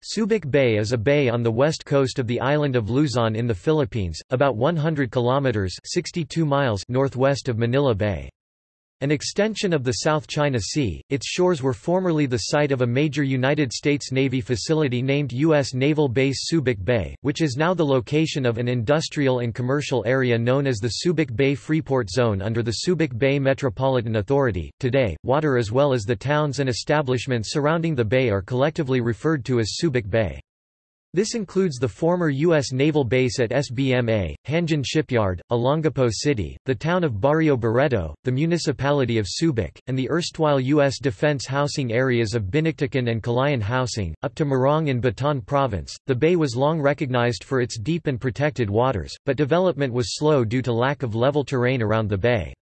Subic Bay is a bay on the west coast of the island of Luzon in the Philippines, about 100 kilometers (62 miles) northwest of Manila Bay. An extension of the South China Sea, its shores were formerly the site of a major United States Navy facility named U.S. Naval Base Subic Bay, which is now the location of an industrial and commercial area known as the Subic Bay Freeport Zone under the Subic Bay Metropolitan Authority. Today, water as well as the towns and establishments surrounding the bay are collectively referred to as Subic Bay. This includes the former U.S. naval base at SBMA, Hanjin Shipyard, Olongapo City, the town of Barrio Barreto, the municipality of Subic, and the erstwhile U.S. defense housing areas of Binictican and Kalayaan Housing, up to Morong in Bataan Province. The bay was long recognized for its deep and protected waters, but development was slow due to lack of level terrain around the bay.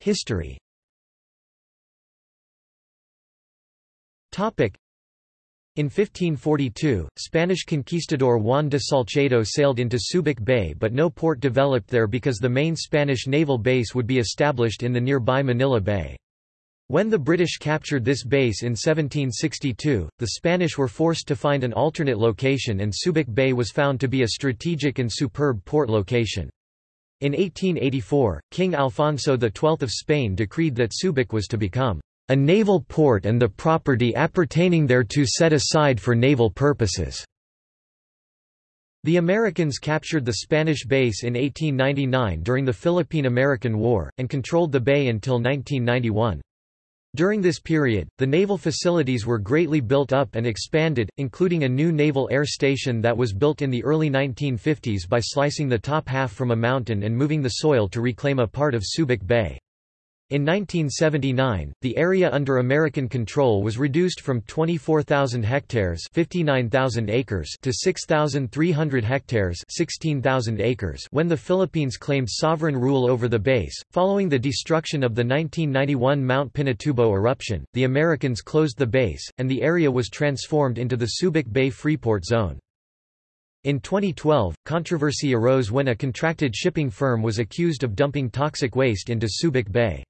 History In 1542, Spanish conquistador Juan de Salcedo sailed into Subic Bay but no port developed there because the main Spanish naval base would be established in the nearby Manila Bay. When the British captured this base in 1762, the Spanish were forced to find an alternate location and Subic Bay was found to be a strategic and superb port location. In 1884, King Alfonso XII of Spain decreed that Subic was to become a naval port and the property appertaining thereto set aside for naval purposes. The Americans captured the Spanish base in 1899 during the Philippine–American War, and controlled the bay until 1991. During this period, the naval facilities were greatly built up and expanded, including a new naval air station that was built in the early 1950s by slicing the top half from a mountain and moving the soil to reclaim a part of Subic Bay. In 1979, the area under American control was reduced from 24,000 hectares 59,000 acres to 6,300 hectares 16,000 acres when the Philippines claimed sovereign rule over the base. Following the destruction of the 1991 Mount Pinatubo eruption, the Americans closed the base, and the area was transformed into the Subic Bay Freeport Zone. In 2012, controversy arose when a contracted shipping firm was accused of dumping toxic waste into Subic Bay.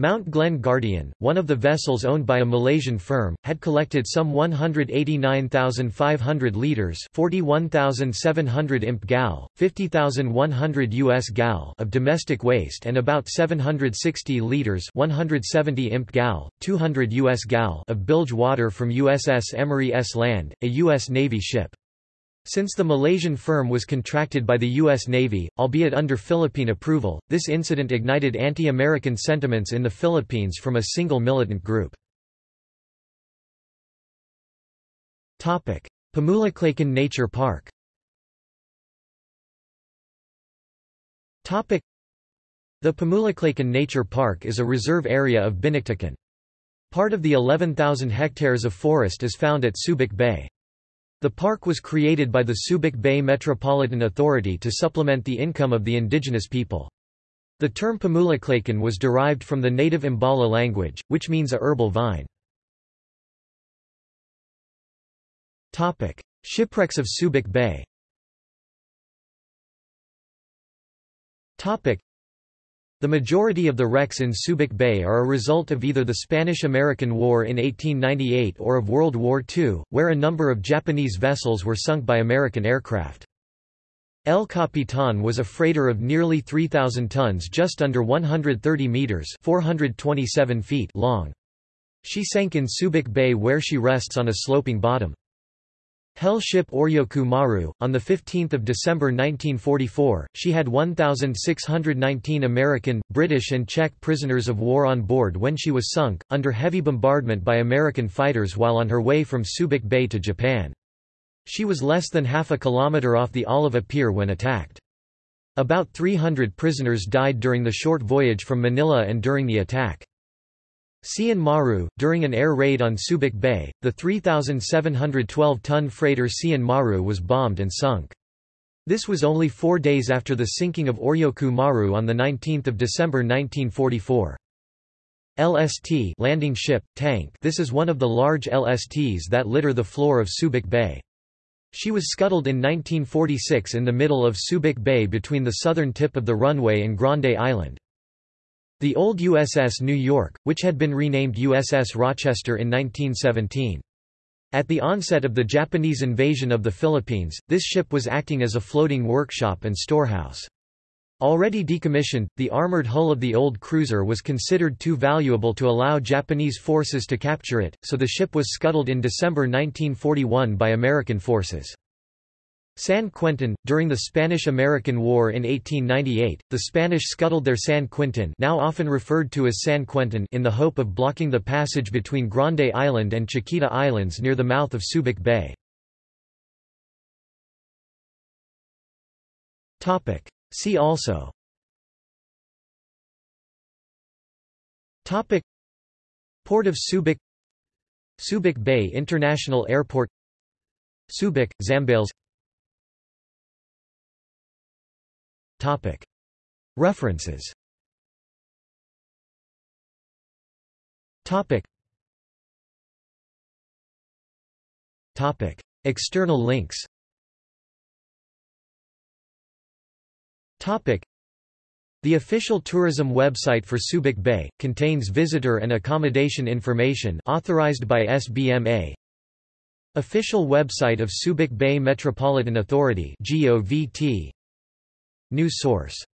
Mount Glen Guardian, one of the vessels owned by a Malaysian firm, had collected some 189,500 litres 41,700 imp gal, 50,100 US gal of domestic waste and about 760 litres 170 imp gal, 200 US gal of bilge water from USS Emery S. Land, a U.S. Navy ship. Since the Malaysian firm was contracted by the U.S. Navy, albeit under Philippine approval, this incident ignited anti-American sentiments in the Philippines from a single militant group. Pamulaklakin Nature Park The Pamulaklakin Nature Park is a reserve area of Binictican. Part of the 11,000 hectares of forest is found at Subic Bay. The park was created by the Subic Bay Metropolitan Authority to supplement the income of the indigenous people. The term Pamulaklakin was derived from the native Ambala language, which means a herbal vine. Shipwrecks of Subic Bay the majority of the wrecks in Subic Bay are a result of either the Spanish–American War in 1898 or of World War II, where a number of Japanese vessels were sunk by American aircraft. El Capitan was a freighter of nearly 3,000 tons just under 130 metres 427 feet long. She sank in Subic Bay where she rests on a sloping bottom. Hell ship Oryoku Maru, on 15 December 1944, she had 1,619 American, British and Czech prisoners of war on board when she was sunk, under heavy bombardment by American fighters while on her way from Subic Bay to Japan. She was less than half a kilometre off the Alava Pier when attacked. About 300 prisoners died during the short voyage from Manila and during the attack. Cian Maru, during an air raid on Subic Bay, the 3,712-ton freighter Cian Maru was bombed and sunk. This was only four days after the sinking of Oryoku Maru on 19 December 1944. LST landing ship, tank This is one of the large LSTs that litter the floor of Subic Bay. She was scuttled in 1946 in the middle of Subic Bay between the southern tip of the runway and Grande Island. The old USS New York, which had been renamed USS Rochester in 1917. At the onset of the Japanese invasion of the Philippines, this ship was acting as a floating workshop and storehouse. Already decommissioned, the armored hull of the old cruiser was considered too valuable to allow Japanese forces to capture it, so the ship was scuttled in December 1941 by American forces. San Quentin During the Spanish-American War in 1898, the Spanish scuttled their San Quintin now often referred to as San Quentin in the hope of blocking the passage between Grande Island and Chiquita Islands near the mouth of Subic Bay. See also. Port of Subic. Subic Bay International Airport. Subic, Zambales References. External links. The official tourism website for Subic Bay, contains visitor and accommodation information authorized by SBMA Official website of Subic Bay Metropolitan Authority GOVT News source